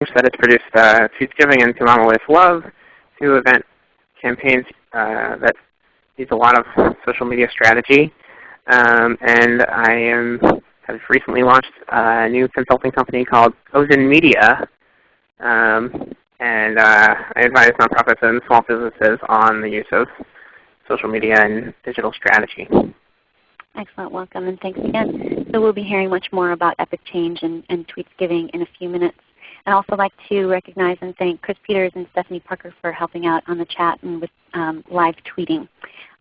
that it's produced uh, Tweetsgiving and To Mama with Love, two event campaigns uh, that use a lot of social media strategy. Um, and I am, have recently launched a new consulting company called Ozen Media. Um, and uh, I advise nonprofits and small businesses on the use of social media and digital strategy. Excellent. Welcome and thanks again. So we'll be hearing much more about Epic Change and, and Tweetsgiving in a few minutes. I'd also like to recognize and thank Chris Peters and Stephanie Parker for helping out on the chat and with um, live tweeting.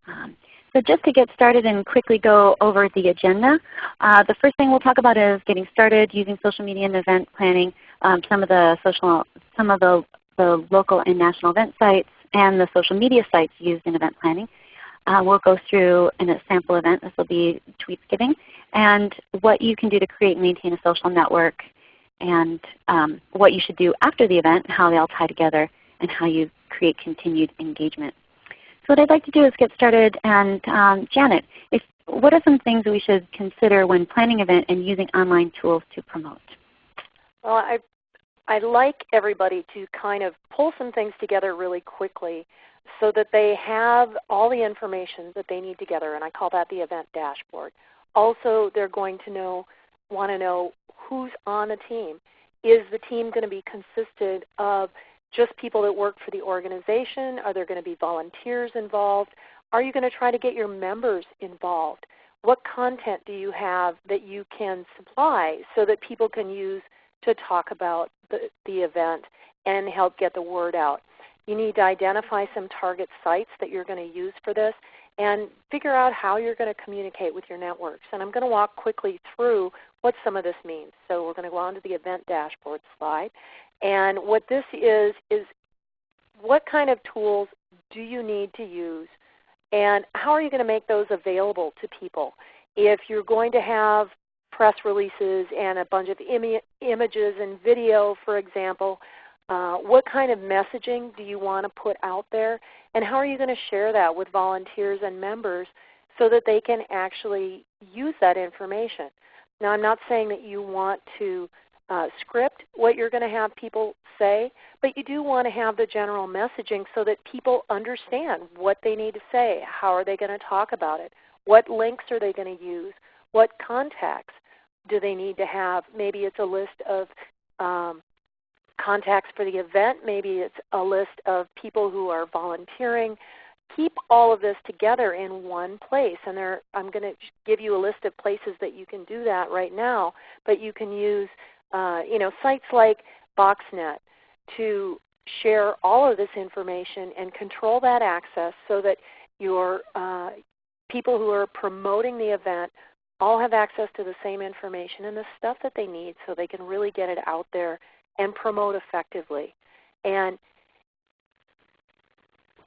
Um, so just to get started and quickly go over the agenda, uh, the first thing we'll talk about is getting started using social media and event planning, um, some of the social, some of the, the local and national event sites, and the social media sites used in event planning. Uh, we'll go through in a sample event, this will be Tweetsgiving, and what you can do to create and maintain a social network, and um, what you should do after the event, how they all tie together, and how you create continued engagement. So what I'd like to do is get started. And um, Janet, if, what are some things we should consider when planning an event and using online tools to promote? Well, I, I'd like everybody to kind of pull some things together really quickly so that they have all the information that they need together, and I call that the event dashboard. Also, they're going to know, want to know who's on the team. Is the team going to be consisted of just people that work for the organization? Are there going to be volunteers involved? Are you going to try to get your members involved? What content do you have that you can supply so that people can use to talk about the, the event and help get the word out? You need to identify some target sites that you're going to use for this and figure out how you're going to communicate with your networks. And I'm going to walk quickly through what some of this means. So we're going to go on to the event dashboard slide. And what this is, is what kind of tools do you need to use and how are you going to make those available to people? If you're going to have press releases and a bunch of Im images and video, for example, uh, what kind of messaging do you want to put out there? And how are you going to share that with volunteers and members so that they can actually use that information? Now I'm not saying that you want to uh, script what you're going to have people say, but you do want to have the general messaging so that people understand what they need to say. How are they going to talk about it? What links are they going to use? What contacts do they need to have? Maybe it's a list of um, contacts for the event. Maybe it's a list of people who are volunteering. Keep all of this together in one place. And there, I'm going to give you a list of places that you can do that right now. But you can use uh, you know, sites like BoxNet to share all of this information and control that access so that your uh, people who are promoting the event all have access to the same information and the stuff that they need so they can really get it out there and promote effectively. And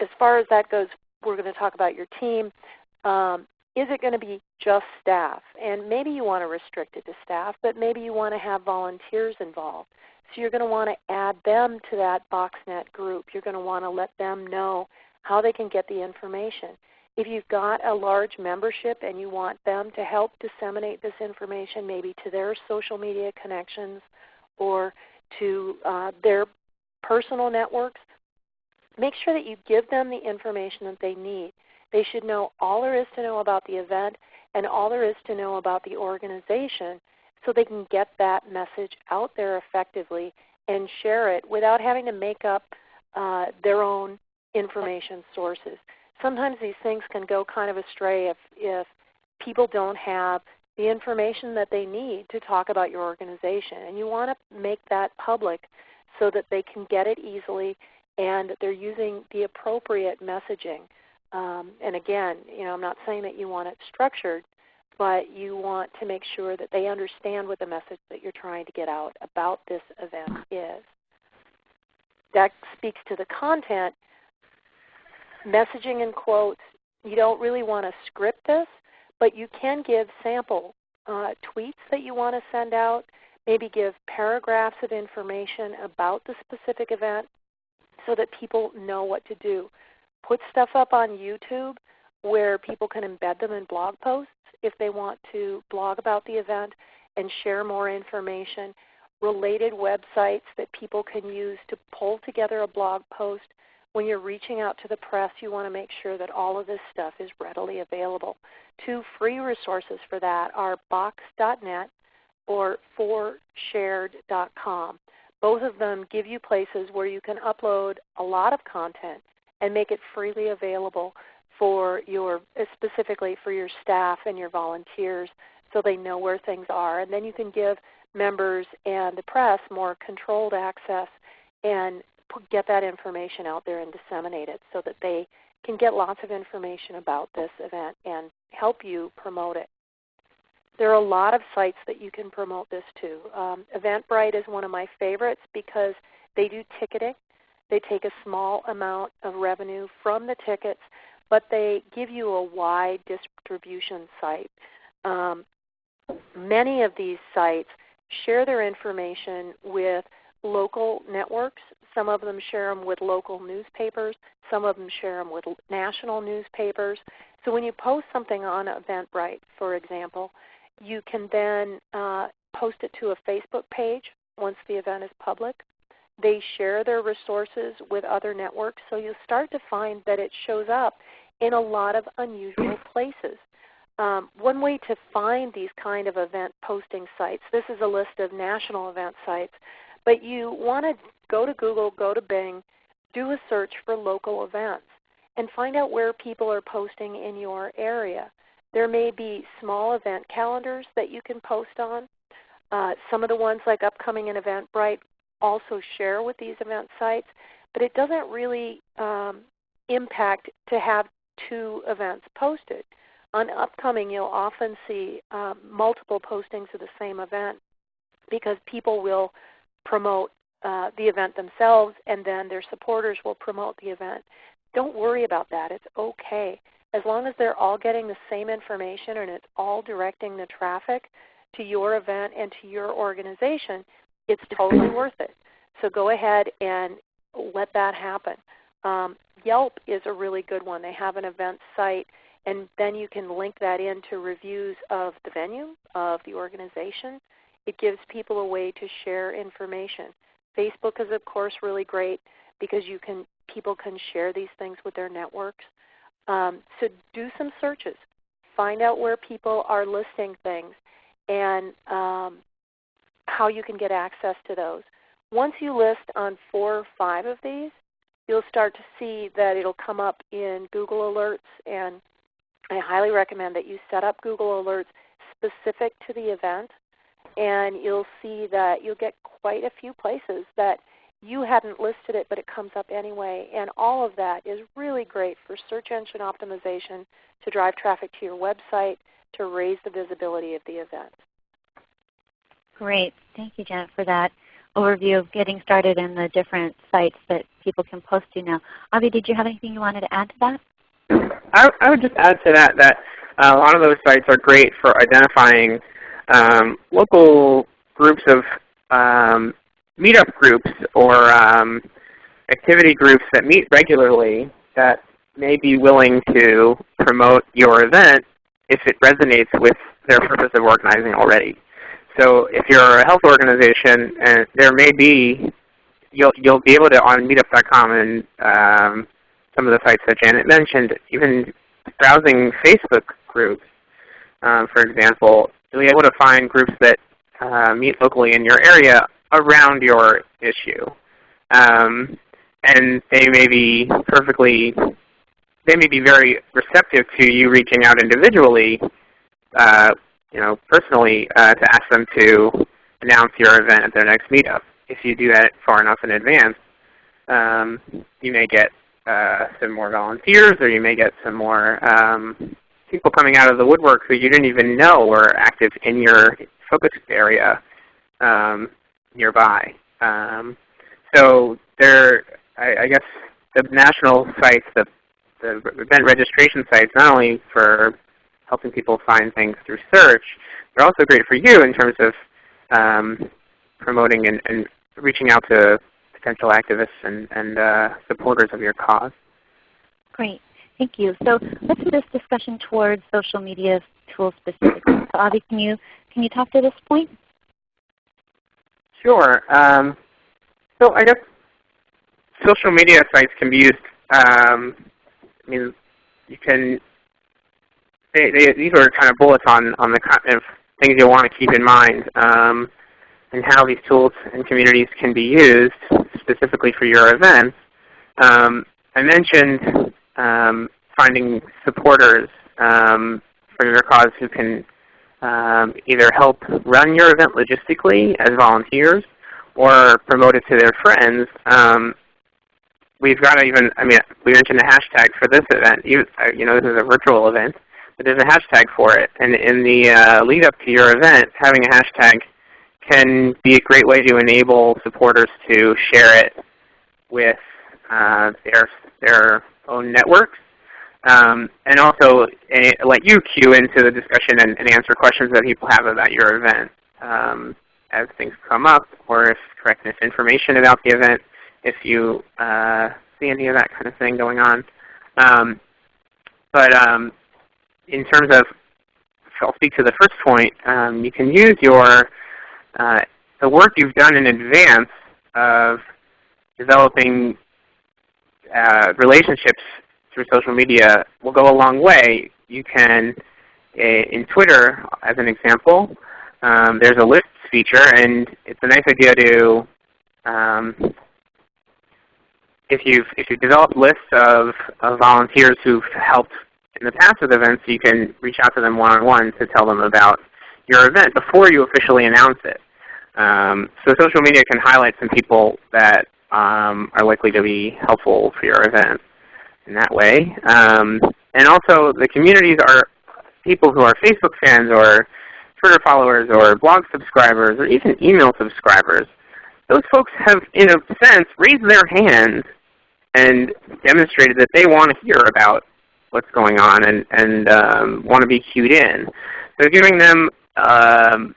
as far as that goes, we're going to talk about your team. Um, is it going to be just staff? And maybe you want to restrict it to staff, but maybe you want to have volunteers involved. So you're going to want to add them to that BoxNet group. You're going to want to let them know how they can get the information. If you've got a large membership and you want them to help disseminate this information maybe to their social media connections or to uh, their personal networks, make sure that you give them the information that they need. They should know all there is to know about the event and all there is to know about the organization so they can get that message out there effectively and share it without having to make up uh, their own information sources. Sometimes these things can go kind of astray if, if people don't have the information that they need to talk about your organization. And you want to make that public so that they can get it easily and they're using the appropriate messaging. Um, and again, you know, I'm not saying that you want it structured, but you want to make sure that they understand what the message that you're trying to get out about this event is. That speaks to the content. Messaging and quotes, you don't really want to script this, but you can give sample uh, tweets that you want to send out, maybe give paragraphs of information about the specific event so that people know what to do put stuff up on YouTube where people can embed them in blog posts if they want to blog about the event and share more information. related websites that people can use to pull together a blog post. When you're reaching out to the press, you want to make sure that all of this stuff is readily available. Two free resources for that are box.net or 4shared.com. Both of them give you places where you can upload a lot of content and make it freely available for your specifically for your staff and your volunteers so they know where things are. And then you can give members and the press more controlled access and get that information out there and disseminate it so that they can get lots of information about this event and help you promote it. There are a lot of sites that you can promote this to. Um, Eventbrite is one of my favorites because they do ticketing. They take a small amount of revenue from the tickets, but they give you a wide distribution site. Um, many of these sites share their information with local networks. Some of them share them with local newspapers. Some of them share them with national newspapers. So when you post something on Eventbrite, for example, you can then uh, post it to a Facebook page once the event is public. They share their resources with other networks, so you'll start to find that it shows up in a lot of unusual places. Um, one way to find these kind of event posting sites, this is a list of national event sites, but you want to go to Google, go to Bing, do a search for local events, and find out where people are posting in your area. There may be small event calendars that you can post on. Uh, some of the ones like Upcoming and Eventbrite also share with these event sites, but it doesn't really um, impact to have two events posted. On upcoming, you'll often see um, multiple postings of the same event because people will promote uh, the event themselves and then their supporters will promote the event. Don't worry about that. It's okay. As long as they're all getting the same information and it's all directing the traffic to your event and to your organization, it's totally worth it. So go ahead and let that happen. Um, Yelp is a really good one. They have an event site and then you can link that into reviews of the venue, of the organization. It gives people a way to share information. Facebook is of course really great because you can people can share these things with their networks. Um, so do some searches. Find out where people are listing things and um, how you can get access to those. Once you list on four or five of these, you'll start to see that it'll come up in Google Alerts and I highly recommend that you set up Google Alerts specific to the event and you'll see that you'll get quite a few places that you hadn't listed it but it comes up anyway. And all of that is really great for search engine optimization to drive traffic to your website to raise the visibility of the event. Great. Thank you, Janet, for that overview of getting started in the different sites that people can post to now. Avi, did you have anything you wanted to add to that? I, I would just add to that that uh, a lot of those sites are great for identifying um, local groups of um, meetup groups or um, activity groups that meet regularly that may be willing to promote your event if it resonates with their purpose of organizing already. So if you're a health organization, and there may be, you'll, you'll be able to on meetup.com and um, some of the sites that Janet mentioned, even browsing Facebook groups, um, for example, you'll be able to find groups that uh, meet locally in your area around your issue. Um, and they may be perfectly, they may be very receptive to you reaching out individually, uh, you know, personally uh, to ask them to announce your event at their next meetup. If you do that far enough in advance, um, you may get uh, some more volunteers, or you may get some more um, people coming out of the woodwork who you didn't even know were active in your focus area um, nearby. Um, so there, I, I, guess the national sites, the, the event registration sites, not only for helping people find things through search, they're also great for you in terms of um, promoting and, and reaching out to potential activists and, and uh, supporters of your cause. Great. Thank you. So let's move this discussion towards social media tools specifically. So Avi, can you, can you talk to this point? Sure. Um, so I guess social media sites can be used. Um, I mean, you can. They, they, these are kind of bullets on on the kind of things you'll want to keep in mind, um, and how these tools and communities can be used specifically for your events. Um, I mentioned um, finding supporters um, for your cause who can um, either help run your event logistically as volunteers or promote it to their friends. Um, we've got to even, I mean, we mentioned a hashtag for this event. You, uh, you know, this is a virtual event, but there's a hashtag for it. And in the uh, lead up to your event, having a hashtag can be a great way to enable supporters to share it with uh, their, their own networks um, and also uh, let you cue into the discussion and, and, answer questions that people have about your event um, as things come up, or if correct misinformation about the event, if you uh, see any of that kind of thing going on. Um, but um, in terms of, I'll speak to the first point, um, you can use your uh, the work you've done in advance of developing uh, relationships through social media will go a long way. You can, eh, in Twitter as an example, um, there's a lists feature, and it's a nice idea to, um, if you've if you've developed lists of, of volunteers who've helped in the past with events, you can reach out to them one-on-one -on -one to tell them about your event before you officially announce it. Um, so social media can highlight some people that um, are likely to be helpful for your event in that way. Um, and also the communities are people who are Facebook fans or Twitter followers or blog subscribers or even email subscribers. Those folks have, in a sense, raised their hands and demonstrated that they want to hear about what's going on and, and um, want to be cued in. So giving them um,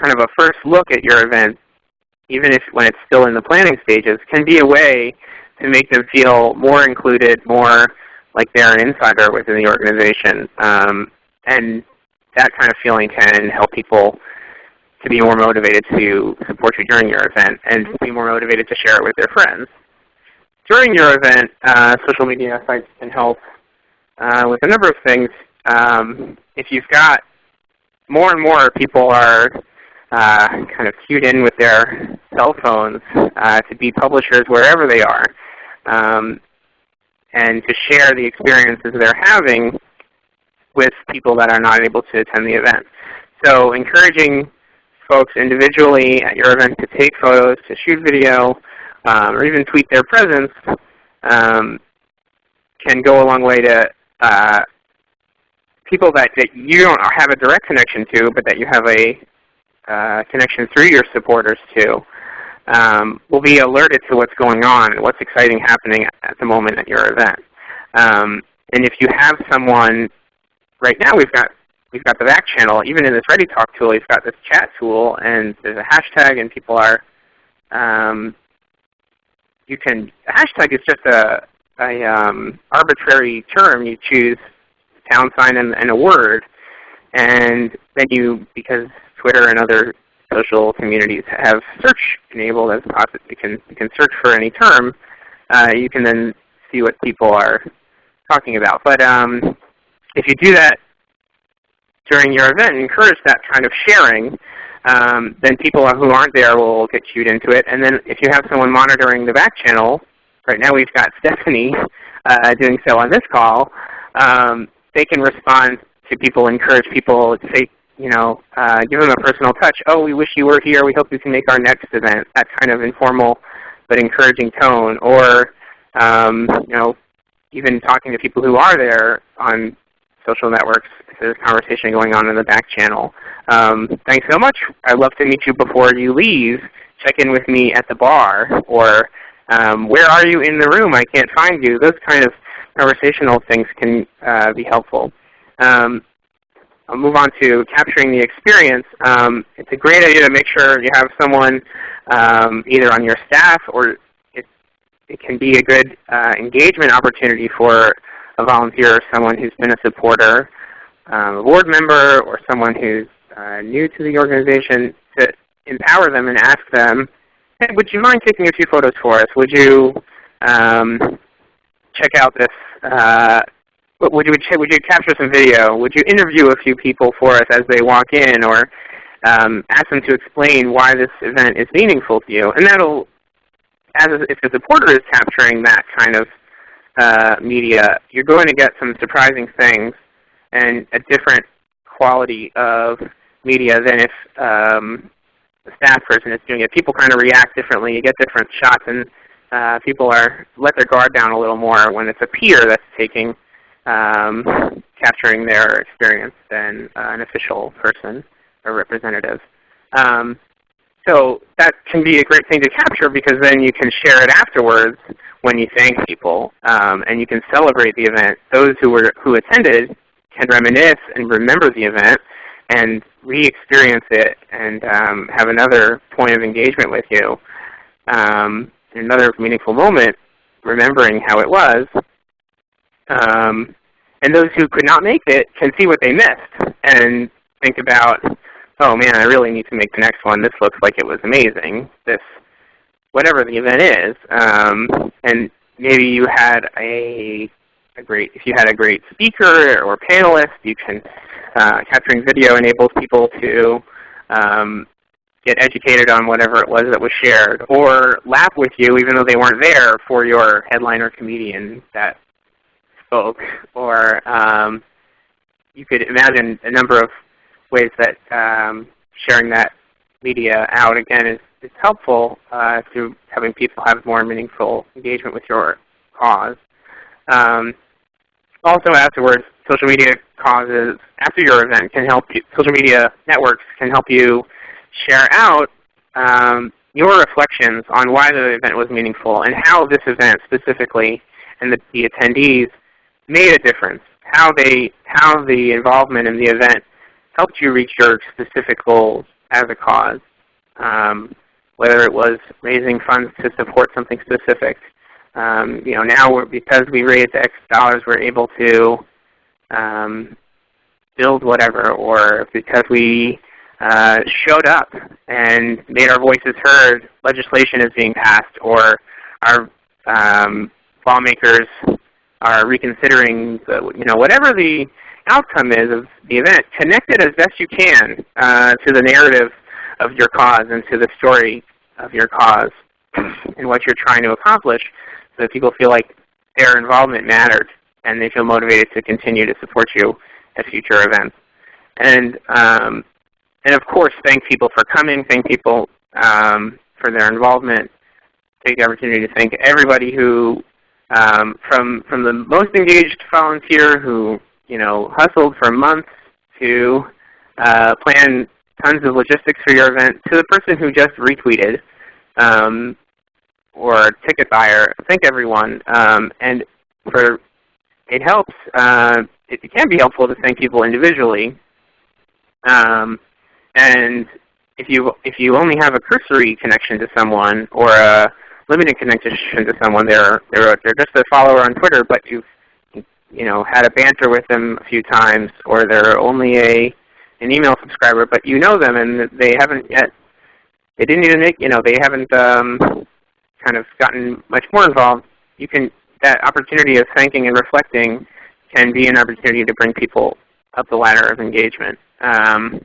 kind of a first look at your event, even if when it's still in the planning stages, can be a way to make them feel more included, more like they're an insider within the organization. Um, and that kind of feeling can help people to be more motivated to support you during your event and be more motivated to share it with their friends. During your event, uh, social media sites can help uh, with a number of things. Um, if you've got more and more people are uh, kind of cued in with their cell phones uh, to be publishers wherever they are um, and to share the experiences they're having with people that are not able to attend the event. So encouraging folks individually at your event to take photos, to shoot video, um, or even tweet their presence um, can go a long way to uh, people that, that you don't have a direct connection to, but that you have a uh, connection through your supporters to um, will be alerted to what's going on and what's exciting happening at the moment at your event. Um, and if you have someone, right now we've got we've got the back channel. Even in this ReadyTalk tool, we've got this chat tool, and there's a hashtag, and people are um, you can hashtag is just a, a um, arbitrary term. You choose pound sign and, and a word, and then you because Twitter and other social communities have search enabled as possible. You can, you can search for any term. Uh, you can then see what people are talking about. But um, if you do that during your event and encourage that kind of sharing, um, then people who aren't there will get cued into it. And then if you have someone monitoring the back channel, right now we've got Stephanie uh, doing so on this call, um, they can respond to people, encourage people, say you know, uh, give them a personal touch. Oh, we wish you were here. We hope you can make our next event. That kind of informal but encouraging tone. Or, um, you know, even talking to people who are there on social networks. There's a conversation going on in the back channel. Um, thanks so much. I'd love to meet you before you leave. Check in with me at the bar. Or um, where are you in the room? I can't find you. Those kind of conversational things can uh, be helpful. Um, I'll move on to capturing the experience. Um, it's a great idea to make sure you have someone um, either on your staff or it, it can be a good uh, engagement opportunity for a volunteer or someone who's been a supporter, um, a board member, or someone who's uh, new to the organization to empower them and ask them, hey, would you mind taking a few photos for us? Would you um, check out this, uh, would you, would you capture some video? Would you interview a few people for us as they walk in? Or um, ask them to explain why this event is meaningful to you. And that'll, as a, if the supporter is capturing that kind of uh, media, you're going to get some surprising things and a different quality of media than if um, staff person is doing it. People kind of react differently. You get different shots, and uh, people are let their guard down a little more when it's a peer that's taking um, capturing their experience than uh, an official person or representative. Um, so that can be a great thing to capture because then you can share it afterwards when you thank people, um, and you can celebrate the event. Those who were who attended can reminisce and remember the event and re-experience it and um, have another point of engagement with you, um, another meaningful moment, remembering how it was. Um, and those who could not make it can see what they missed and think about, oh man, I really need to make the next one. This looks like it was amazing. This, whatever the event is, um, and maybe you had a, a great, if you had a great speaker or panelist, you can uh, capturing video enables people to um, get educated on whatever it was that was shared, or laugh with you even though they weren't there for your headliner comedian that spoke. Or um, you could imagine a number of ways that um, sharing that media out again is, is helpful uh, to having people have more meaningful engagement with your cause. Um, also afterwards, social media causes after your event can help you, social media networks can help you share out um, your reflections on why the event was meaningful and how this event specifically and the, the attendees made a difference. How they, how the involvement in the event helped you reach your specific goals as a cause. Um, whether it was raising funds to support something specific. Um, you know, now because we raised X dollars, we're able to um, build whatever, or because we uh, showed up and made our voices heard, legislation is being passed, or our um, lawmakers are reconsidering, the, you know, whatever the outcome is of the event, connect it as best you can uh, to the narrative of your cause and to the story of your cause and what you're trying to accomplish so that people feel like their involvement mattered and they feel motivated to continue to support you at future events. And, um, and of course, thank people for coming. Thank people um, for their involvement. Take the opportunity to thank everybody who, um, from, from the most engaged volunteer who you know, hustled for months to uh, plan tons of logistics for your event, to the person who just retweeted um, or ticket buyer. Thank everyone. Um, and for it helps. Uh, it, it, can be helpful to thank people individually. Um, and if you if you only have a cursory connection to someone or a limited connection to someone, they're they're they're just a follower on Twitter, but you've you know had a banter with them a few times, or they're only a an email subscriber, but you know them and they haven't yet they didn't even make you know they haven't um, kind of gotten much more involved. You can that opportunity of thanking and reflecting can be an opportunity to bring people up the ladder of engagement. Um,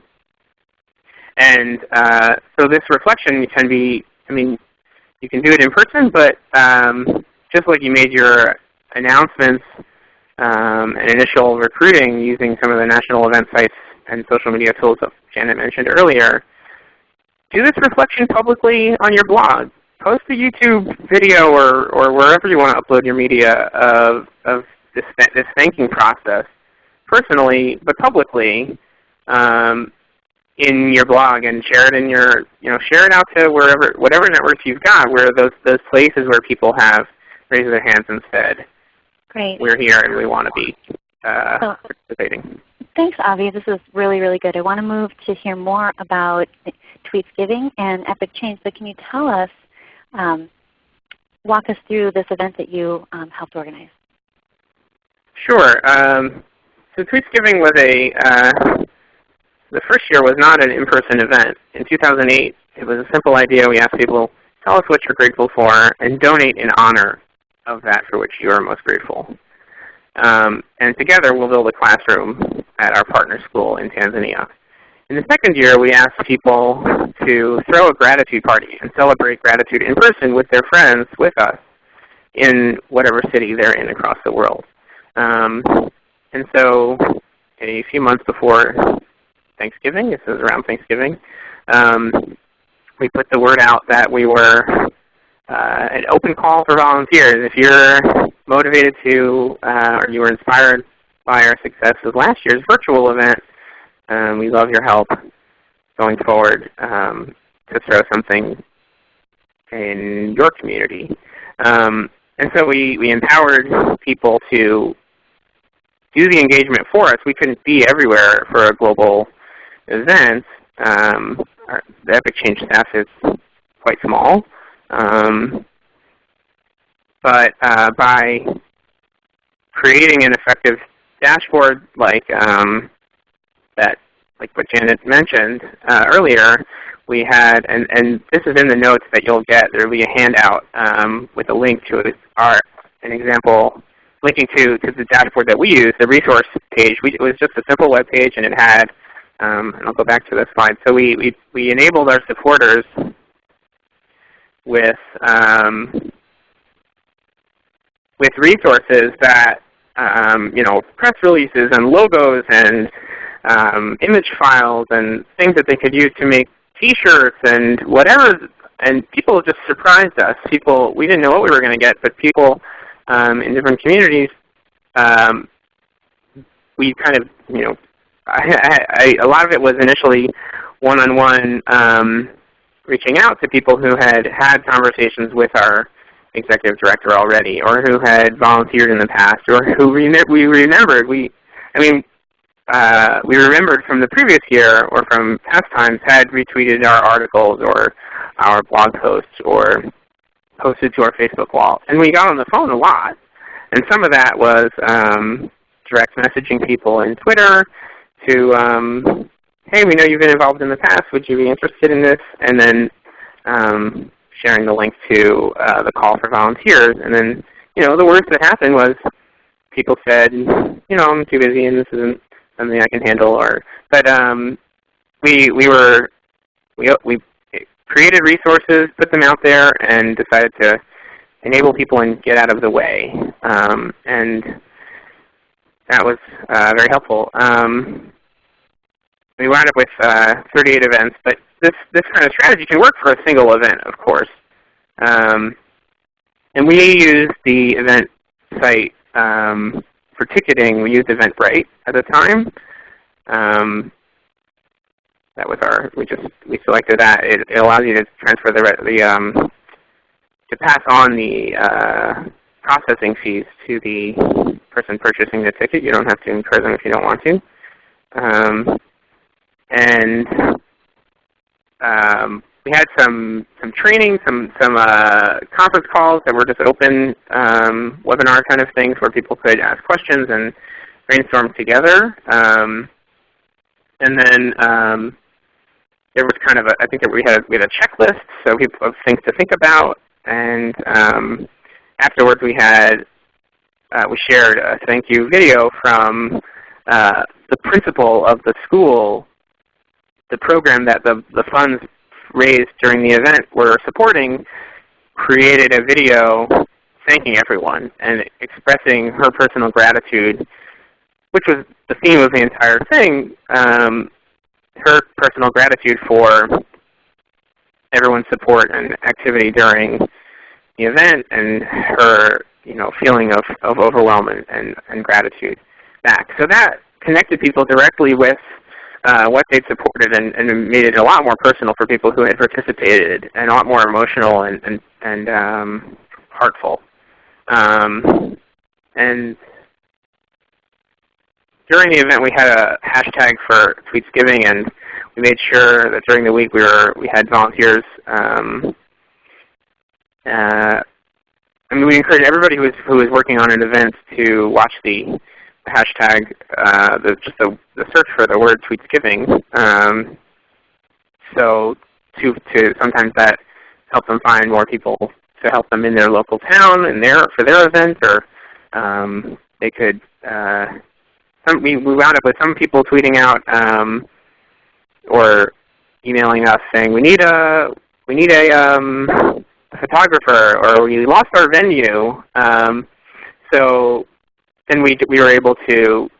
and uh, so this reflection can be, I mean, you can do it in person, but um, just like you made your announcements um, and initial recruiting using some of the national event sites and social media tools that Janet mentioned earlier, do this reflection publicly on your blog. Post a YouTube video or, or wherever you want to upload your media of, of this, this thanking process personally, but publicly um, in your blog and share it in your, you know, share it out to wherever, whatever networks you've got where those, those places where people have raised their hands and said, Great. we're here and we want to be uh, so, participating. Thanks, Avi. This is really, really good. I want to move to hear more about Tweets Giving and Epic Change, but can you tell us um, walk us through this event that you um, helped organize. Sure. Um, so Tweetsgiving was a uh, the first year was not an in-person event. In 2008, it was a simple idea. We asked people, tell us what you're grateful for and donate in honor of that for which you are most grateful. Um, and together we'll build a classroom at our partner school in Tanzania. In the second year, we asked people to throw a gratitude party and celebrate gratitude in person with their friends with us in whatever city they're in across the world. Um, and so a few months before Thanksgiving, this is around Thanksgiving, um, we put the word out that we were uh, an open call for volunteers. If you're motivated to, uh, or you were inspired by our success of last year's virtual event, um, we love your help going forward um, to throw something in your community. Um, and so we, we empowered people to do the engagement for us. We couldn't be everywhere for a global event. Um, our, the Epic Change staff is quite small. Um, but uh, by creating an effective dashboard like um, that, like what Janet mentioned uh, earlier, we had, and, and this is in the notes that you'll get, there will be a handout um, with a link to our, an example linking to, to the dashboard that we use, the resource page. We, it was just a simple web page and it had, um, and I'll go back to this slide. So we, we, we enabled our supporters with, um, with resources that, um, you know, press releases and logos and um, image files and things that they could use to make T-shirts and whatever. And people just surprised us. People, we didn't know what we were going to get, but people um, in different communities, um, we kind of, you know, I, I, a lot of it was initially one-on-one -on -one, um, reaching out to people who had had conversations with our executive director already, or who had volunteered in the past, or who we remembered. We, I mean, uh, we remembered from the previous year or from past times had retweeted our articles or our blog posts or posted to our Facebook wall. And we got on the phone a lot. And some of that was um, direct messaging people in Twitter to, um, hey, we know you've been involved in the past. Would you be interested in this? And then um, sharing the link to uh, the call for volunteers. And then, you know, the worst that happened was people said, you know, I'm too busy and this isn't something I can handle. Or, but um, we we were we we created resources, put them out there, and decided to enable people and get out of the way. Um, and that was uh, very helpful. Um, we wound up with uh, 38 events, but this, this kind of strategy can work for a single event, of course. Um, and we used the event site um, for ticketing. We used Eventbrite at the time. Um, that was our, we just, we selected that. It, it allows you to transfer the, the um, to pass on the uh, processing fees to the person purchasing the ticket. You don't have to incur them if you don't want to. Um, and um, we had some some training, some some uh, conference calls that were just open um, webinar kind of things where people could ask questions and brainstorm together. Um, and then um, there was kind of a, I think that we had we had a checklist so people of things to think about. And um, afterwards we had uh, we shared a thank you video from uh, the principal of the school, the program that the, the funds raised during the event were supporting, created a video thanking everyone and expressing her personal gratitude, which was the theme of the entire thing. Um, her personal gratitude for everyone's support and activity during the event and her you know, feeling of, of overwhelm and, and, and gratitude back. So that connected people directly with uh, what they'd supported and, and, made it a lot more personal for people who had participated and a lot more emotional and, and, and um, heartful. Um, and during the event we had a hashtag for Tweetsgiving and we made sure that during the week we were we had volunteers um, uh, I mean we encouraged everybody who was who was working on an event to watch the hashtag, uh, the, just the, the, search for the word Tweetsgiving. Um, so to, to sometimes that helps them find more people to help them in their local town and their for their event, or um, they could. Uh, some, we, we wound up with some people tweeting out um, or emailing us saying we need a we need a, um, photographer or we lost our venue. Um, so then we we were able to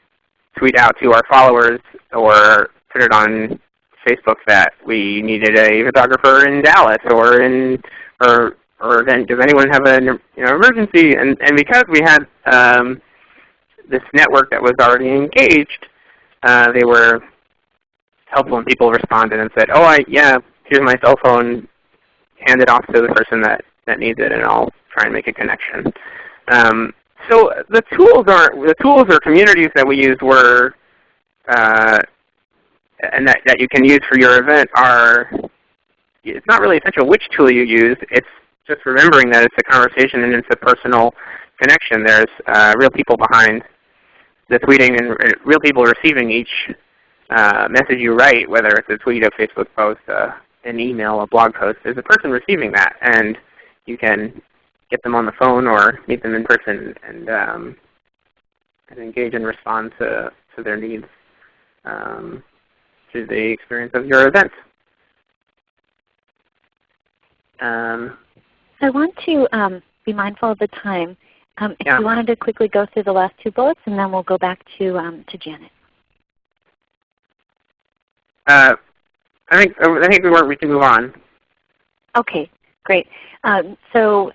tweet out to our followers or put it on Facebook that we needed a photographer in Dallas or in or or then does anyone have an you know, emergency? And and because we had um, this network that was already engaged, uh, they were helpful and people responded and said, "Oh, I yeah, here's my cell phone. Hand it off to the person that that needs it, and I'll try and make a connection." Um, so the tools aren't the tools or communities that we use were uh, and that, that you can use for your event are it's not really essential which tool you use. It's just remembering that it's a conversation and it's a personal connection. There's uh, real people behind the tweeting and real people receiving each uh, message you write, whether it's a tweet, a Facebook post, uh, an email, a blog post. There's a person receiving that, and you can get them on the phone or meet them in person and, um, and engage and respond to, to their needs um, through the experience of your event. Um, I want to um, be mindful of the time. Um, if yeah. you wanted to quickly go through the last two bullets, and then we'll go back to um, to Janet. Uh, I think I think we, we can move on. Okay, great. Um, so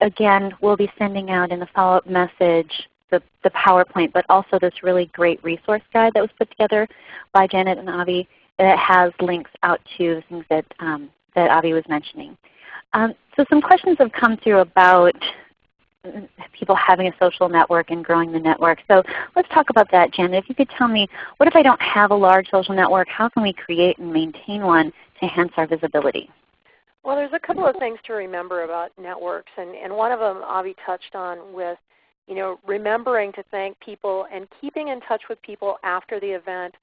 again, we'll be sending out in the follow-up message the, the PowerPoint, but also this really great resource guide that was put together by Janet and Avi that has links out to the things that, um, that Avi was mentioning. Um, so some questions have come through about people having a social network and growing the network. So let's talk about that, Janet. If you could tell me, what if I don't have a large social network? How can we create and maintain one to enhance our visibility? Well, there's a couple of things to remember about networks, and, and one of them Avi touched on with you know, remembering to thank people and keeping in touch with people after the event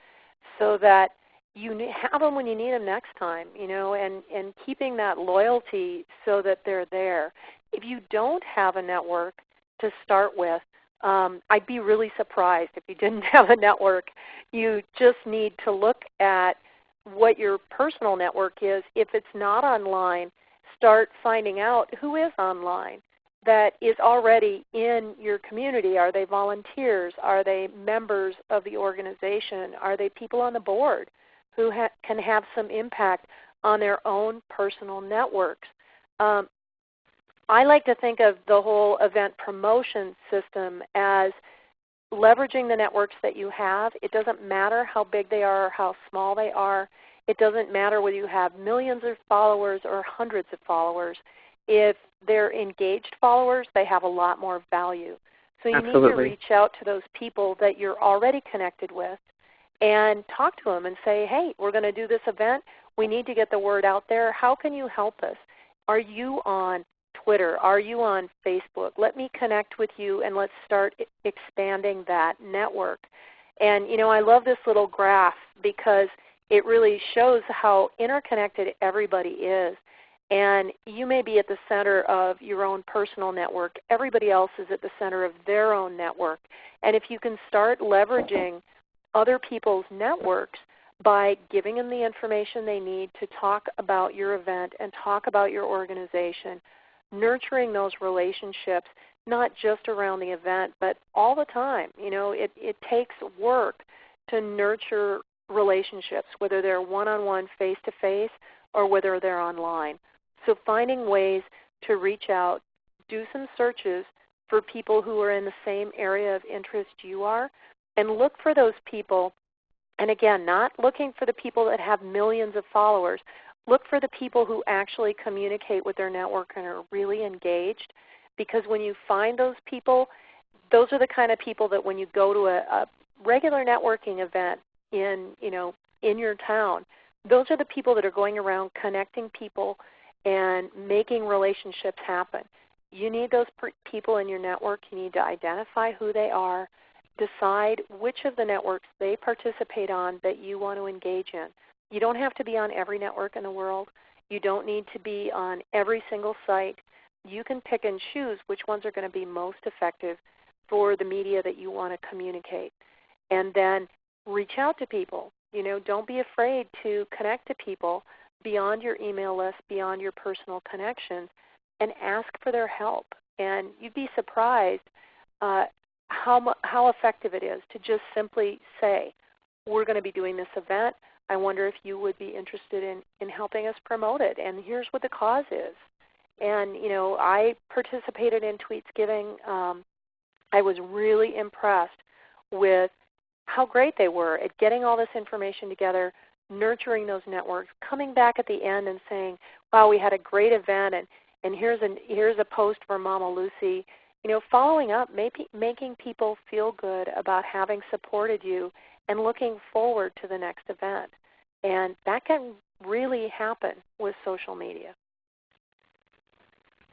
so that you have them when you need them next time, you know, and, and keeping that loyalty so that they're there. If you don't have a network to start with, um, I'd be really surprised if you didn't have a network. You just need to look at what your personal network is. If it's not online, start finding out who is online that is already in your community. Are they volunteers? Are they members of the organization? Are they people on the board who ha can have some impact on their own personal networks? Um, I like to think of the whole event promotion system as leveraging the networks that you have. It doesn't matter how big they are or how small they are. It doesn't matter whether you have millions of followers or hundreds of followers. If they're engaged followers, they have a lot more value. So you Absolutely. need to reach out to those people that you're already connected with and talk to them and say, hey, we're going to do this event. We need to get the word out there. How can you help us? Are you on Twitter? Are you on Facebook? Let me connect with you and let's start expanding that network. And you know, I love this little graph because it really shows how interconnected everybody is. And you may be at the center of your own personal network. Everybody else is at the center of their own network. And if you can start leveraging other people's networks by giving them the information they need to talk about your event and talk about your organization, nurturing those relationships, not just around the event, but all the time. You know, it, it takes work to nurture relationships, whether they're one-on-one, face-to-face, or whether they're online. So finding ways to reach out, do some searches for people who are in the same area of interest you are, and look for those people. And again, not looking for the people that have millions of followers. Look for the people who actually communicate with their network and are really engaged. Because when you find those people, those are the kind of people that when you go to a, a regular networking event in, you know, in your town, those are the people that are going around connecting people and making relationships happen. You need those people in your network. You need to identify who they are decide which of the networks they participate on that you want to engage in. You don't have to be on every network in the world. You don't need to be on every single site. You can pick and choose which ones are going to be most effective for the media that you want to communicate. And then reach out to people. You know, don't be afraid to connect to people beyond your email list, beyond your personal connections, and ask for their help. And you'd be surprised uh, how, how effective it is to just simply say, we're going to be doing this event. I wonder if you would be interested in, in helping us promote it. And here's what the cause is. And you know, I participated in Tweets Giving. Um, I was really impressed with how great they were at getting all this information together, nurturing those networks, coming back at the end and saying, "Wow, we had a great event, and and here's a here's a post for Mama Lucy." You know, following up, maybe, making people feel good about having supported you and looking forward to the next event. And that can really happen with social media.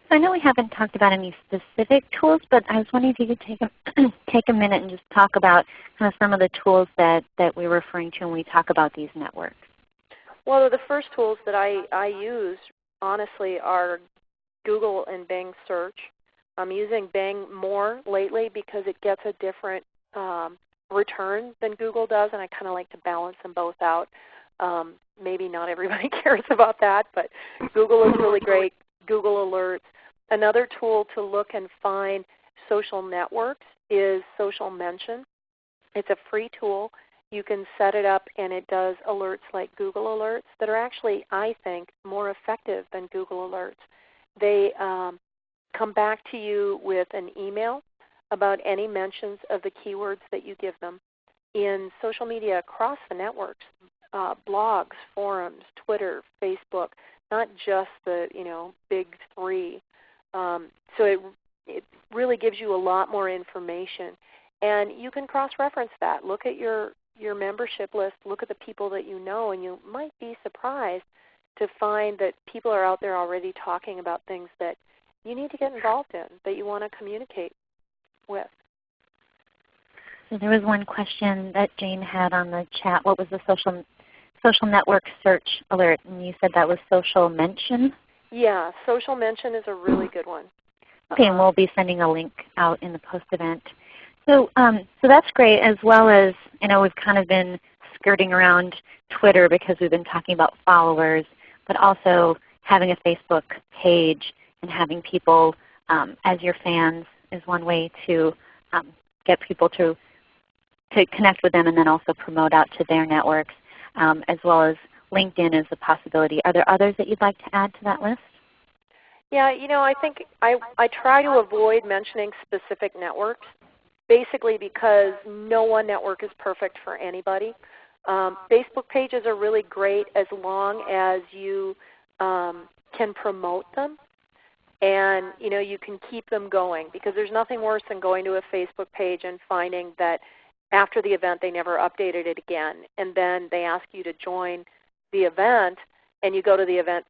So I know we haven't talked about any specific tools, but I was wondering if you could take a, take a minute and just talk about kind of some of the tools that, that we're referring to when we talk about these networks. Well, the first tools that I, I use, honestly, are Google and Bing search. I'm using Bing more lately because it gets a different um, return than Google does, and I kind of like to balance them both out. Um, maybe not everybody cares about that, but Google is really great. Google Alerts. Another tool to look and find social networks is Social Mention. It's a free tool. You can set it up and it does alerts like Google Alerts that are actually, I think, more effective than Google Alerts. They um, come back to you with an email about any mentions of the keywords that you give them. In social media across the networks, uh, blogs, forums, Twitter, Facebook, not just the you know big three. Um, so it it really gives you a lot more information, and you can cross-reference that. Look at your your membership list. Look at the people that you know, and you might be surprised to find that people are out there already talking about things that you need to get involved in, that you want to communicate with. So there was one question that Jane had on the chat. What was the social social network search alert? And you said that was social mention? Yeah, social mention is a really good one. Okay, and we'll be sending a link out in the post event. So, um, so that's great as well as, I know we've kind of been skirting around Twitter because we've been talking about followers, but also having a Facebook page and having people um, as your fans is one way to um, get people to, to connect with them and then also promote out to their networks, um, as well as LinkedIn is a possibility. Are there others that you'd like to add to that list? Yeah, you know, I think I, I try to avoid mentioning specific networks, basically because no one network is perfect for anybody. Um, Facebook pages are really great as long as you um, can promote them and you know you can keep them going because there's nothing worse than going to a Facebook page and finding that after the event they never updated it again and then they ask you to join the event and you go to the event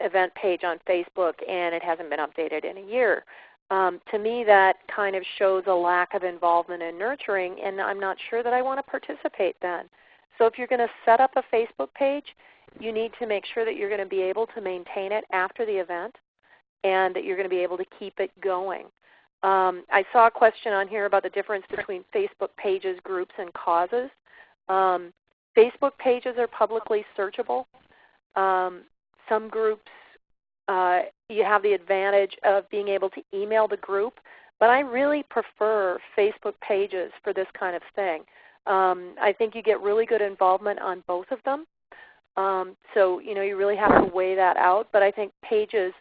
event page on Facebook and it hasn't been updated in a year. Um, to me that kind of shows a lack of involvement and nurturing and I'm not sure that I want to participate then. So if you're going to set up a Facebook page, you need to make sure that you're going to be able to maintain it after the event and that you're going to be able to keep it going. Um, I saw a question on here about the difference between Facebook pages, groups, and causes. Um, Facebook pages are publicly searchable. Um, some groups, uh, you have the advantage of being able to email the group, but I really prefer Facebook pages for this kind of thing. Um, I think you get really good involvement on both of them. Um, so you know you really have to weigh that out. But I think pages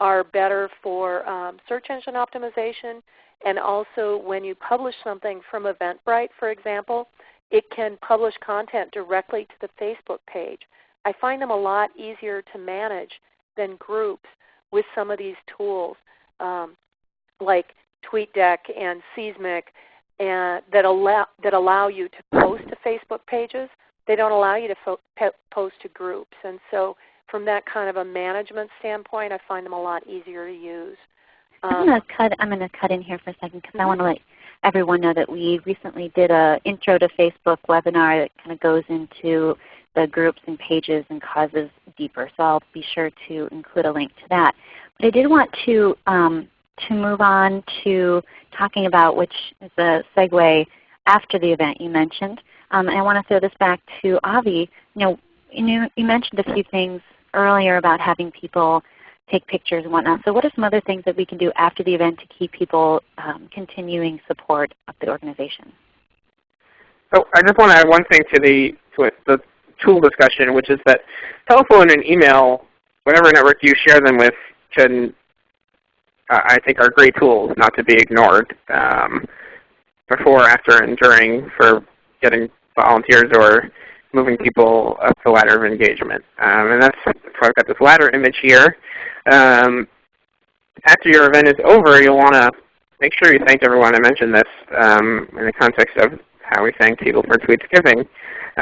are better for um, search engine optimization and also when you publish something from Eventbrite, for example, it can publish content directly to the Facebook page. I find them a lot easier to manage than groups with some of these tools um, like TweetDeck and Seesmic and that allow that allow you to post to Facebook pages. They don't allow you to post to groups, and so from that kind of a management standpoint, I find them a lot easier to use. I'm um, gonna cut. I'm gonna cut in here for a second because I want to let everyone know that we recently did a intro to Facebook webinar that kind of goes into the groups and pages and causes deeper. So I'll be sure to include a link to that. But I did want to um, to move on to talking about which is a segue after the event you mentioned. Um, and I want to throw this back to Avi. You know, you, you mentioned a few things earlier about having people take pictures and whatnot. So what are some other things that we can do after the event to keep people um, continuing support of the organization? So I just want to add one thing to the, to the tool discussion, which is that telephone and email, whatever network you share them with, can uh, I think are great tools not to be ignored um, before, after, and during for getting volunteers or moving people up the ladder of engagement. Um, and that's so I've got this ladder image here. Um, after your event is over, you'll want to make sure you thank everyone. I mentioned this um, in the context of how we thank people for Tweetsgiving.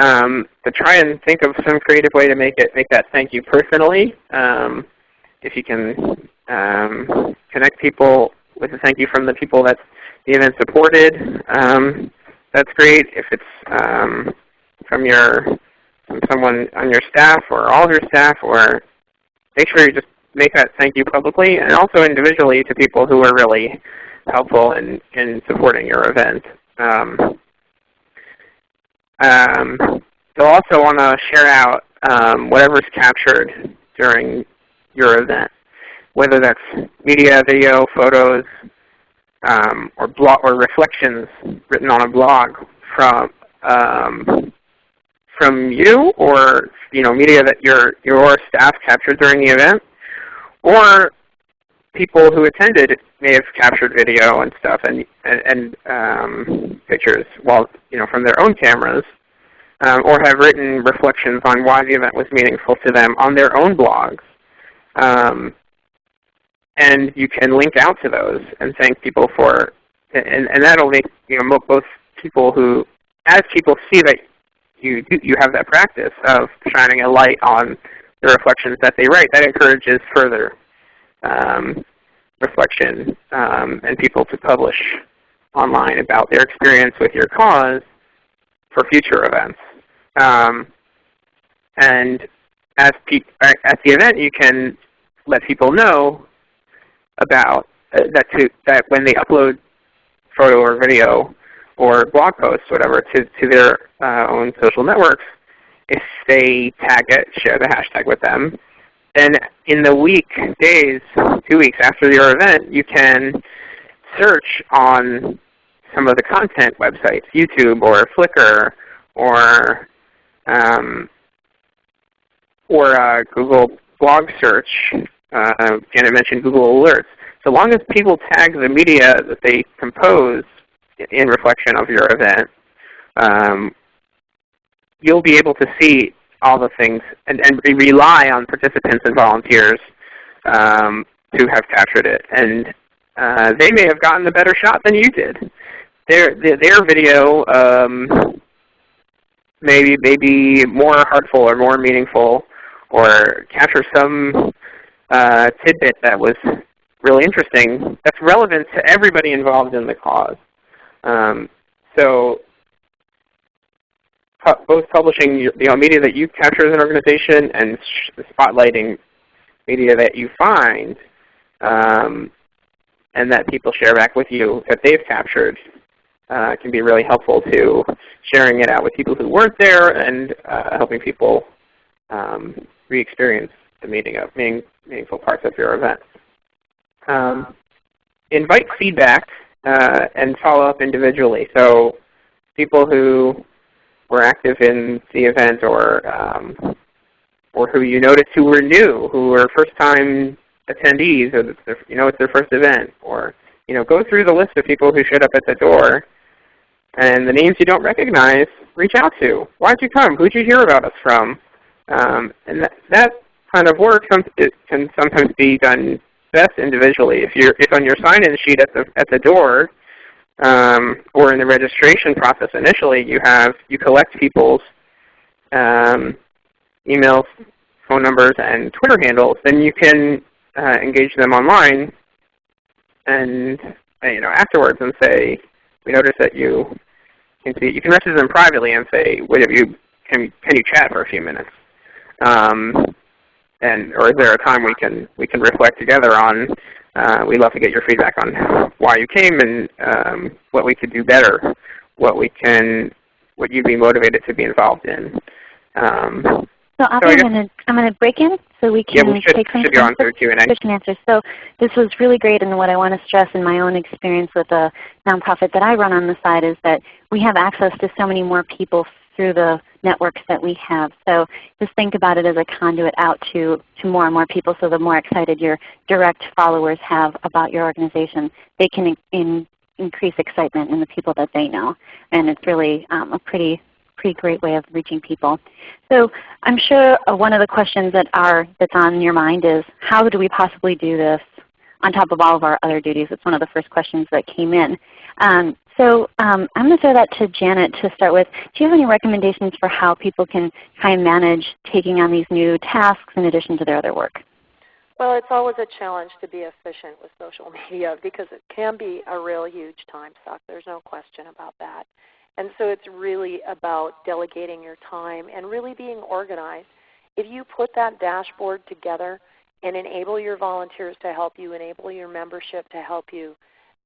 Um, to try and think of some creative way to make it make that thank you personally. Um, if you can um, connect people with a thank you from the people that the event supported, um, that's great. If it's um, from your from someone on your staff or all of your staff, or make sure you just make that thank you publicly, and also individually to people who are really helpful in, in supporting your event. Um, um, you'll also want to share out um, whatever's captured during your event, whether that's media, video, photos, um, or blog or reflections written on a blog from um, from you or you know media that your your staff captured during the event, or people who attended may have captured video and stuff and and, um, pictures while you know from their own cameras, um, or have written reflections on why the event was meaningful to them on their own blogs. Um, and you can link out to those and thank people for, and, and that'll make you know both people who, as people see that you you have that practice of shining a light on the reflections that they write, that encourages further um, reflection um, and people to publish online about their experience with your cause for future events. Um, and as at the event, you can let people know about uh, that, to, that when they upload photo or video or blog posts, whatever, to, to their uh, own social networks, if they tag it, share the hashtag with them, then in the week, days, two weeks after your event, you can search on some of the content websites, YouTube or Flickr or um, or uh, Google blog search. Uh, Janet mentioned Google Alerts. So long as people tag the media that they compose in reflection of your event, um, you'll be able to see all the things and, and rely on participants and volunteers um, to have captured it. And uh, they may have gotten a better shot than you did. Their, their, their video um, maybe, maybe more heartful or more meaningful or capture some uh, tidbit that was really interesting that's relevant to everybody involved in the cause. Um, so both publishing the media that you capture as an organization and spotlighting media that you find um, and that people share back with you that they've captured uh, can be really helpful to sharing it out with people who weren't there and uh, helping people um, re-experience the meaning of meaning, meaningful parts of your event. Um, invite feedback uh, and follow up individually. So people who were active in the event or um, or who you noticed who were new, who were first-time attendees, or you know it's their first event, or you know go through the list of people who showed up at the door, and the names you don't recognize, reach out to. Why'd you come? Who'd you hear about us from? Um, and that, that kind of work can sometimes be done best individually. If you're if on your sign-in sheet at the at the door, um, or in the registration process initially, you have you collect people's um, emails, phone numbers, and Twitter handles. Then you can uh, engage them online and you know afterwards and say, we noticed that you can see. You can message them privately and say, have you can can you chat for a few minutes? Um, and or is there a time we can we can reflect together on? Uh, we'd love to get your feedback on why you came and um, what we could do better, what we can, what you'd be motivated to be involved in. Um, so, so I'm going to I'm going to break in so we can yeah, we should, take should go on Q&A. Question answers. So this was really great, and what I want to stress in my own experience with a nonprofit that I run on the side is that we have access to so many more people through the networks that we have. So just think about it as a conduit out to, to more and more people so the more excited your direct followers have about your organization, they can in, in, increase excitement in the people that they know. And it's really um, a pretty pretty great way of reaching people. So I'm sure one of the questions that are that's on your mind is how do we possibly do this on top of all of our other duties? It's one of the first questions that came in. Um, so um, I'm going to throw that to Janet to start with. Do you have any recommendations for how people can kind of manage taking on these new tasks in addition to their other work? Well, it's always a challenge to be efficient with social media because it can be a real huge time suck. There's no question about that. And so it's really about delegating your time and really being organized. If you put that dashboard together and enable your volunteers to help you, enable your membership to help you,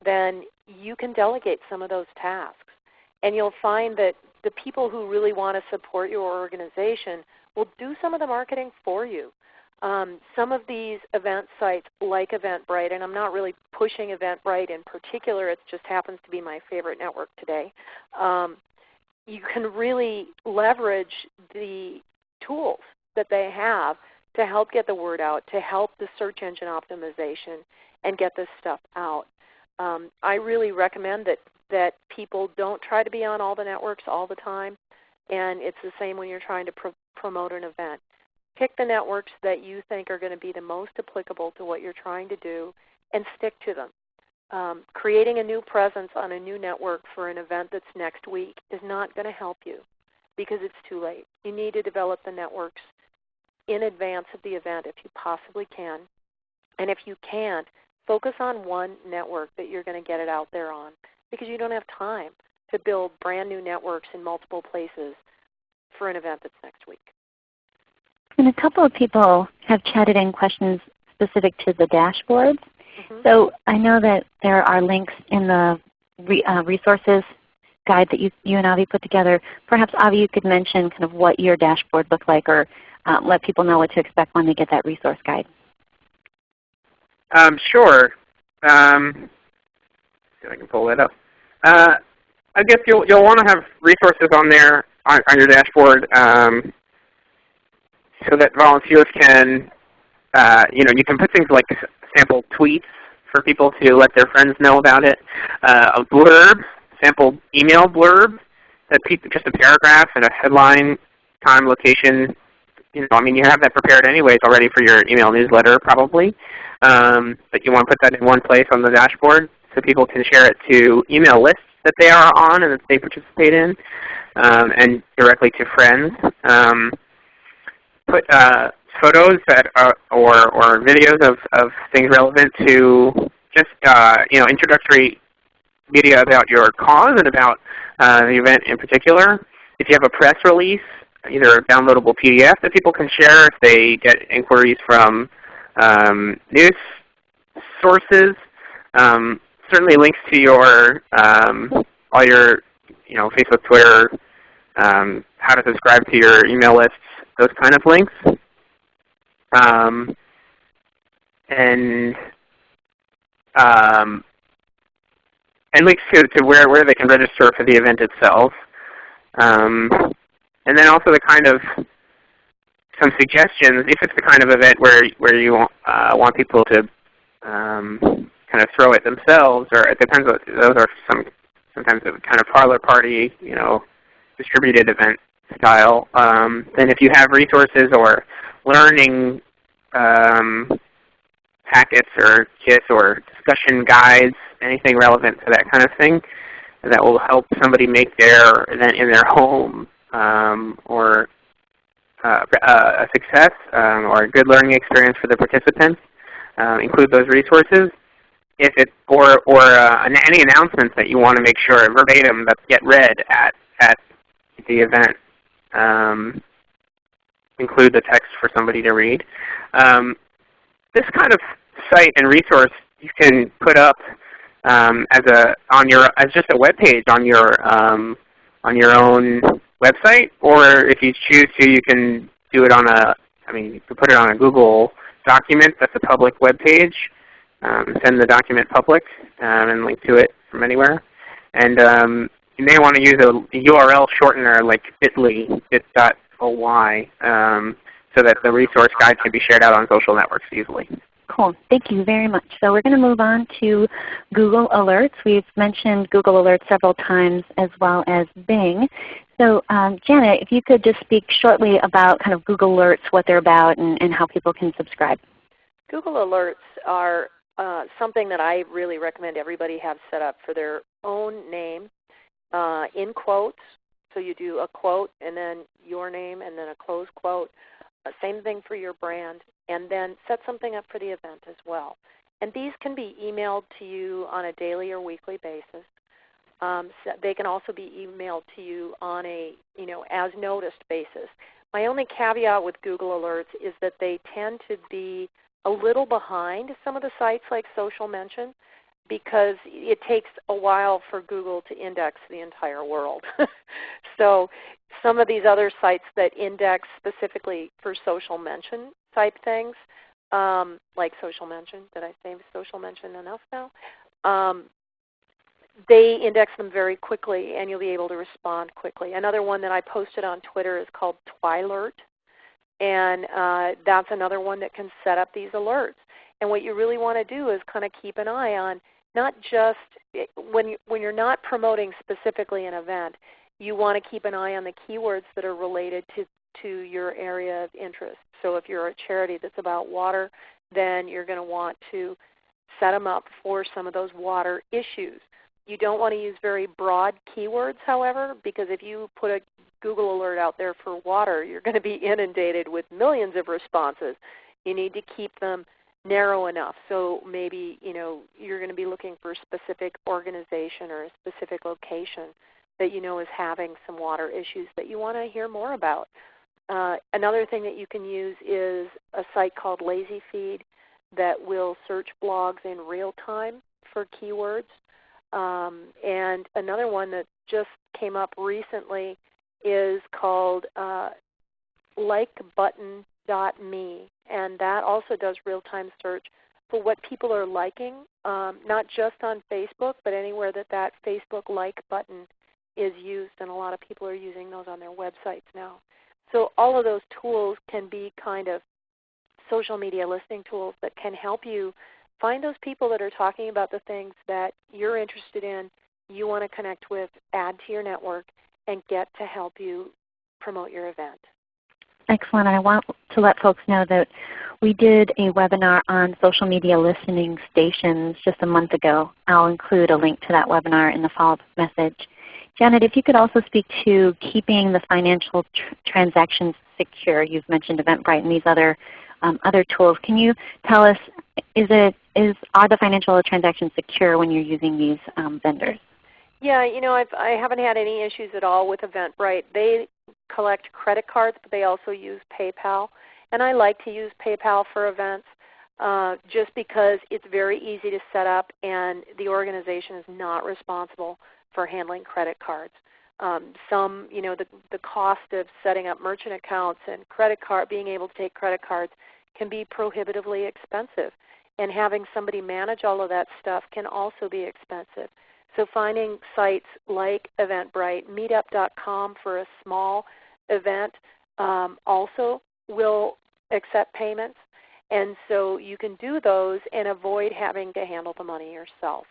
then you can delegate some of those tasks. And you'll find that the people who really want to support your organization will do some of the marketing for you. Um, some of these event sites like Eventbrite, and I'm not really pushing Eventbrite in particular, it just happens to be my favorite network today. Um, you can really leverage the tools that they have to help get the word out, to help the search engine optimization and get this stuff out. Um, I really recommend that, that people don't try to be on all the networks all the time. And it's the same when you're trying to pro promote an event. Pick the networks that you think are going to be the most applicable to what you're trying to do and stick to them. Um, creating a new presence on a new network for an event that's next week is not going to help you because it's too late. You need to develop the networks in advance of the event if you possibly can. And if you can't, Focus on one network that you're going to get it out there on because you don't have time to build brand new networks in multiple places for an event that's next week. And a couple of people have chatted in questions specific to the dashboards. Mm -hmm. So I know that there are links in the re, uh, resources guide that you, you and Avi put together. Perhaps Avi, you could mention kind of what your dashboard looked like or um, let people know what to expect when they get that resource guide. Um, sure. Um, see if I can pull that up. Uh, I guess you'll you'll want to have resources on there on, on your dashboard um, so that volunteers can, uh, you know, you can put things like sample tweets for people to let their friends know about it, uh, a blurb, sample email blurb, that just a paragraph and a headline, time, location. You know, I mean, you have that prepared anyways already for your email newsletter probably. Um, but you want to put that in one place on the dashboard so people can share it to email lists that they are on and that they participate in, um, and directly to friends. Um, put uh, photos that are, or, or videos of, of things relevant to just uh, you know introductory media about your cause and about uh, the event in particular. If you have a press release, either a downloadable PDF that people can share if they get inquiries from um, news sources, um, certainly links to your um, all your you know Facebook, Twitter, um, how to subscribe to your email lists, those kind of links, um, and um, and links to, to where where they can register for the event itself, and then also the kind of some suggestions if it's the kind of event where where you uh, want people to um, kind of throw it themselves, or it depends. What, those are some sometimes a kind of parlor party, you know, distributed event style. Um, then if you have resources or learning um, packets or kits or discussion guides, anything relevant to that kind of thing, that will help somebody make their event in their home um, or uh, a success um, or a good learning experience for the participants. Uh, include those resources. if it or or uh, any announcements that you want to make sure verbatim that get read at at the event um, include the text for somebody to read. Um, this kind of site and resource you can put up um, as a on your as just a web page on your um, on your own website, or if you choose to, you can do it on a I mean you can put it on a Google document that's a public web page. Um, send the document public um, and link to it from anywhere. And um, you may want to use a URL shortener like bit.ly, bit.ly, um, so that the resource guide can be shared out on social networks easily. Cool. Thank you very much. So we're going to move on to Google Alerts. We've mentioned Google Alerts several times as well as Bing. So um, Janet, if you could just speak shortly about kind of Google Alerts, what they're about, and, and how people can subscribe. Google Alerts are uh, something that I really recommend everybody have set up for their own name uh, in quotes. So you do a quote and then your name and then a close quote. Uh, same thing for your brand. And then set something up for the event as well. And these can be emailed to you on a daily or weekly basis. Um, so they can also be emailed to you on a you know as noticed basis. My only caveat with Google Alerts is that they tend to be a little behind some of the sites like Social Mention because it takes a while for Google to index the entire world. so some of these other sites that index specifically for social mention type things, um, like social mention, did I say social mention enough now? Um, they index them very quickly and you'll be able to respond quickly. Another one that I posted on Twitter is called Twilert. And uh, that's another one that can set up these alerts. And what you really want to do is kind of keep an eye on not just when, you, when you're not promoting specifically an event, you want to keep an eye on the keywords that are related to, to your area of interest. So if you're a charity that's about water, then you're going to want to set them up for some of those water issues. You don't want to use very broad keywords, however, because if you put a Google alert out there for water, you're going to be inundated with millions of responses. You need to keep them narrow enough. So maybe you know you're going to be looking for a specific organization or a specific location that you know is having some water issues that you want to hear more about. Uh, another thing that you can use is a site called LazyFeed that will search blogs in real time for keywords. Um, and another one that just came up recently is called uh, likebutton.me, and that also does real-time search for what people are liking, um, not just on Facebook, but anywhere that that Facebook like button is used, and a lot of people are using those on their websites now. So all of those tools can be kind of social media listening tools that can help you find those people that are talking about the things that you're interested in, you want to connect with, add to your network, and get to help you promote your event. Excellent. I want to let folks know that we did a webinar on social media listening stations just a month ago. I'll include a link to that webinar in the follow-up message. Janet, if you could also speak to keeping the financial tr transactions secure. You've mentioned Eventbrite and these other um, other tools. Can you tell us, is it, is, are the financial transactions secure when you're using these um, vendors? Yeah, you know, I've, I haven't had any issues at all with Eventbrite. They collect credit cards, but they also use PayPal. And I like to use PayPal for events uh, just because it's very easy to set up and the organization is not responsible for handling credit cards. Um, some, you know, the, the cost of setting up merchant accounts and credit card, being able to take credit cards can be prohibitively expensive. And having somebody manage all of that stuff can also be expensive. So finding sites like Eventbrite, meetup.com for a small event um, also will accept payments. And so you can do those and avoid having to handle the money yourself.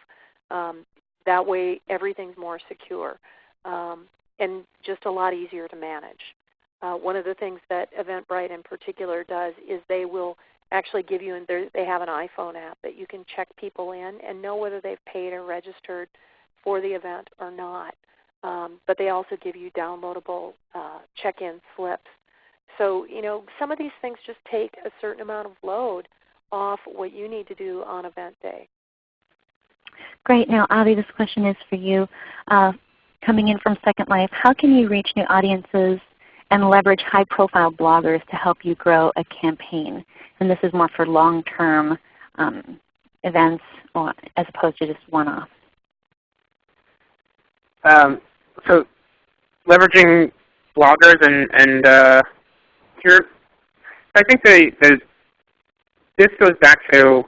Um, that way everything's more secure um, and just a lot easier to manage. Uh, one of the things that Eventbrite in particular does is they will actually give you, and they have an iPhone app that you can check people in and know whether they've paid or registered for the event or not. Um, but they also give you downloadable uh, check-in slips. So you know some of these things just take a certain amount of load off what you need to do on event day. Great. Now Avi, this question is for you. Uh, coming in from Second Life, how can you reach new audiences and leverage high profile bloggers to help you grow a campaign? And this is more for long-term um, events or, as opposed to just one-off. Um, so leveraging bloggers and, and uh, here, I think the, the, this goes back to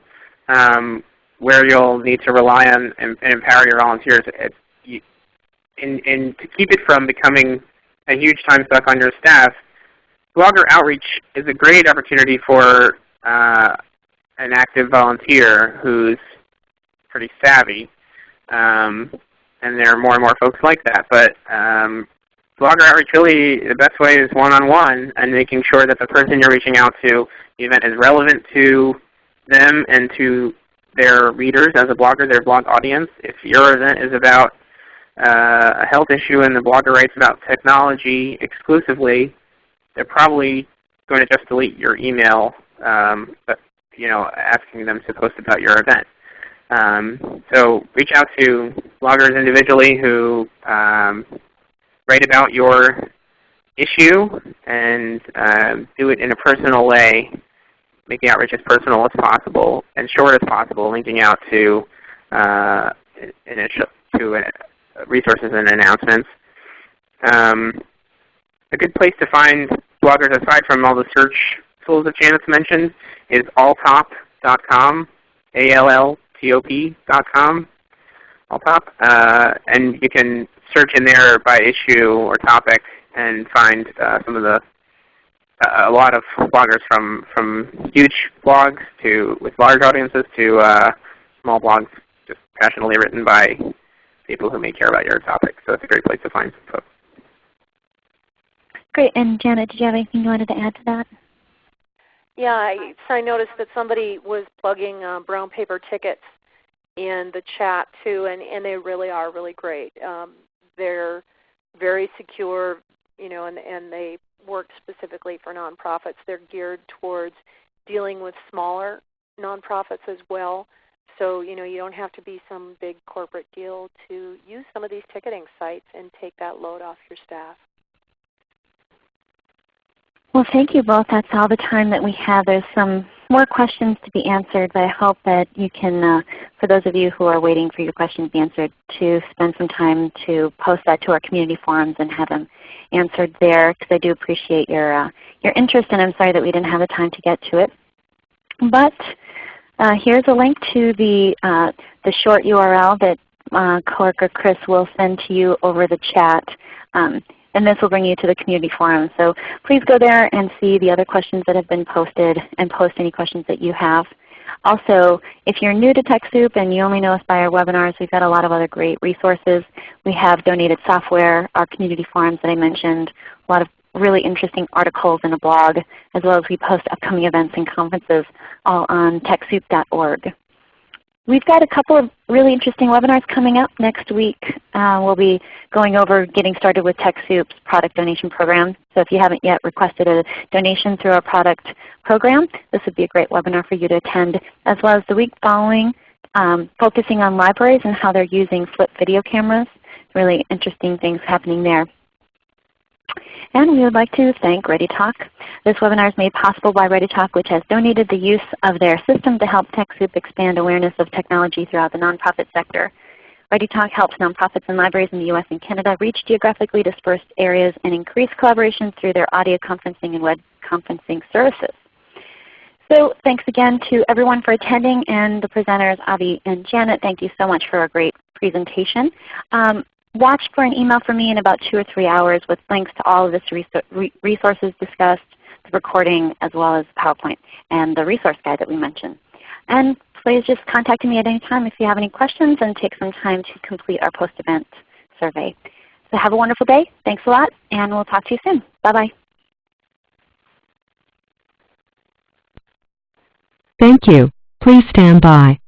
um, where you'll need to rely on and, and empower your volunteers. And to keep it from becoming a huge time suck on your staff, blogger outreach is a great opportunity for uh, an active volunteer who's pretty savvy. Um, and there are more and more folks like that. But um, blogger outreach really, the best way is one-on-one -on -one and making sure that the person you're reaching out to, the event is relevant to them and to their readers as a blogger, their blog audience. If your event is about uh, a health issue and the blogger writes about technology exclusively, they're probably going to just delete your email um, but, you know, asking them to post about your event. Um, so reach out to bloggers individually who um, write about your issue and uh, do it in a personal way, make the outreach as personal as possible and short as possible, linking out to, uh, to uh, resources and announcements. Um, a good place to find bloggers aside from all the search tools that Janet's mentioned is alltop.com, A-L-L-T-O-P.com, alltop. Uh, and you can search in there by issue or topic and find uh, some of the a lot of bloggers from from huge blogs to with large audiences to uh, small blogs just passionately written by people who may care about your topic. So it's a great place to find folks. Great. And Janet, did you have anything you wanted to add to that? Yeah, I, so I noticed that somebody was plugging uh, brown paper tickets in the chat too, and, and they really are really great. Um, they're very secure, you know, and, and they work specifically for nonprofits. They're geared towards dealing with smaller nonprofits as well. So you know you don't have to be some big corporate deal to use some of these ticketing sites and take that load off your staff. Well, thank you both. That's all the time that we have. There's some more questions to be answered, but I hope that you can, uh, for those of you who are waiting for your questions to be answered, to spend some time to post that to our community forums and have them answered there because I do appreciate your, uh, your interest and I'm sorry that we didn't have the time to get to it. But uh, here's a link to the, uh, the short URL that uh, coworker Chris will send to you over the chat. Um, and this will bring you to the community forum. So please go there and see the other questions that have been posted and post any questions that you have. Also, if you're new to TechSoup and you only know us by our webinars, we've got a lot of other great resources. We have donated software, our community forums that I mentioned, a lot of really interesting articles in a blog, as well as we post upcoming events and conferences all on TechSoup.org. We've got a couple of really interesting webinars coming up next week. Uh, we'll be going over getting started with TechSoup's product donation program. So if you haven't yet requested a donation through our product program, this would be a great webinar for you to attend, as well as the week following um, focusing on libraries and how they're using flip video cameras. Really interesting things happening there. And we would like to thank ReadyTalk. This webinar is made possible by ReadyTalk which has donated the use of their system to help TechSoup expand awareness of technology throughout the nonprofit sector. ReadyTalk helps nonprofits and libraries in the U.S. and Canada reach geographically dispersed areas and increase collaboration through their audio conferencing and web conferencing services. So thanks again to everyone for attending and the presenters Avi and Janet. Thank you so much for a great presentation. Um, watch for an email from me in about two or three hours with links to all of the resources discussed, the recording, as well as PowerPoint and the resource guide that we mentioned. And please just contact me at any time if you have any questions and take some time to complete our post-event survey. So have a wonderful day. Thanks a lot, and we'll talk to you soon. Bye-bye. Thank you. Please stand by.